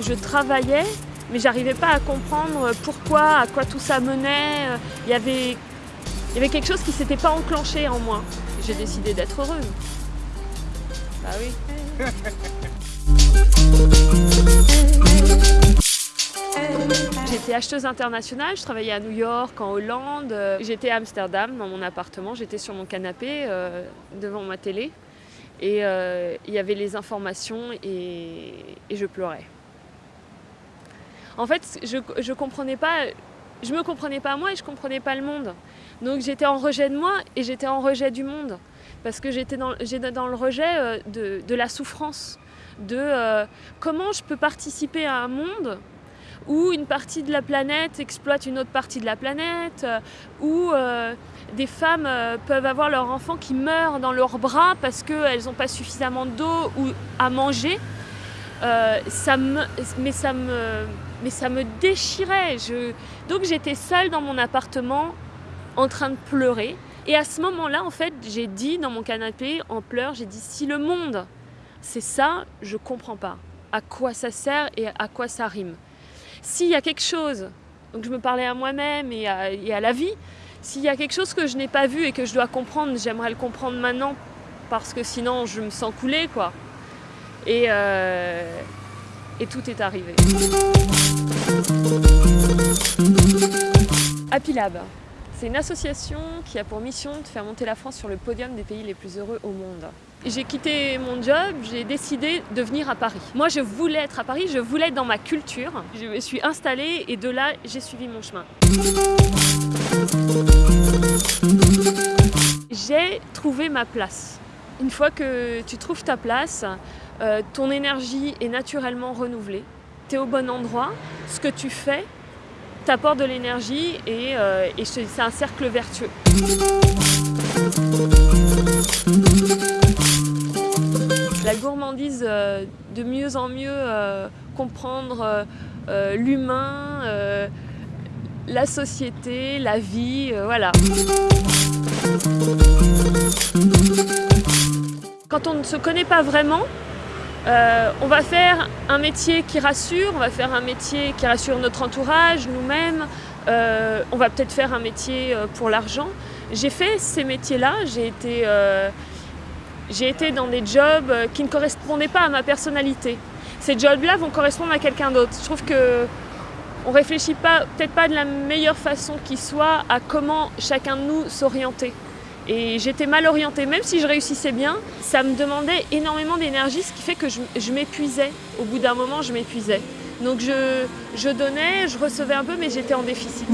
Je travaillais, mais j'arrivais pas à comprendre pourquoi, à quoi tout ça menait. Il y avait, il y avait quelque chose qui s'était pas enclenché en moi. J'ai décidé d'être heureuse. Bah oui. J'étais acheteuse internationale, je travaillais à New York, en Hollande. J'étais à Amsterdam, dans mon appartement, j'étais sur mon canapé, euh, devant ma télé. Et euh, il y avait les informations et, je pleurais. En fait, je, je comprenais pas, je me comprenais pas moi et je comprenais pas le monde. Donc j'étais en rejet de moi et j'étais en rejet du monde. Parce que j'étais dans, dans, le rejet euh, de, de, la souffrance, de euh, comment je peux participer à un monde où une partie de la planète exploite une autre partie de la planète, euh, où euh, des femmes euh, peuvent avoir leurs enfants qui meurent dans leurs bras parce qu'elles n'ont pas suffisamment d'eau ou à manger. ça me, mais, ça me, mais ça me déchirait. Donc j'étais seule dans mon appartement en train de pleurer. Et à ce moment-là, en fait, j'ai dit dans mon canapé, en pleurs, j'ai dit si le monde, c'est ça, je comprends pas. À quoi ça sert et à quoi ça rime. S'il y a quelque chose, donc je me parlais à moi-même et, à, la vie, s'il y a quelque chose que je n'ai pas vu et que je dois comprendre, j'aimerais le comprendre maintenant parce que sinon je me sens couler quoi. Et, euh, et tout est arrivé. Happy Lab, c'est une association qui a pour mission de faire monter la France sur le podium des pays les plus heureux au monde. J'ai quitté mon job, j'ai décidé de venir à Paris. Moi, je voulais être à Paris, je voulais être dans ma culture. Je me suis installée et de là, j'ai suivi mon chemin. J'ai trouvé ma place. Une fois que tu trouves ta place, euh, ton énergie est naturellement renouvelée. Tu es au bon endroit, ce que tu fais t'apporte de l'énergie et, euh, et c'est un cercle vertueux. De mieux en mieux euh, comprendre euh, l'humain, la société, la vie, voilà. Quand on ne se connaît pas vraiment, on va faire un métier qui rassure, on va faire un métier qui rassure notre entourage, nous-mêmes, on va peut-être faire un métier pour l'argent. J'ai fait ces métiers-là, j'ai été j'ai été dans des jobs euh, qui ne correspondaient pas à ma personnalité. Ces jobs-là vont correspondre à quelqu'un d'autre. Je trouve que on réfléchit pas, peut-être pas de la meilleure façon qui soit à comment chacun de nous s'orienter. Et j'étais mal orientée, même si je réussissais bien, ça me demandait énormément d'énergie, ce qui fait que je, m'épuisais. Au bout d'un moment, je m'épuisais. Donc je donnais, je recevais un peu, mais j'étais en déficit.